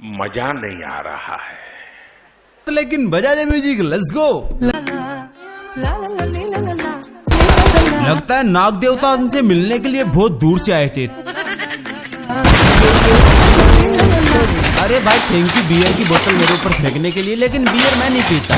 मज़ा नहीं आ रहा है। लेकिन बजा दे म्यूज़िक लेट्स गो लगता है नाग देवता उनसे मिलने के लिए बहुत दूर से आए थे। अरे भाई थैंक यू बियर की बोतल मेरे ऊपर फेंकने के लिए लेकिन बियर मैं नहीं पीता।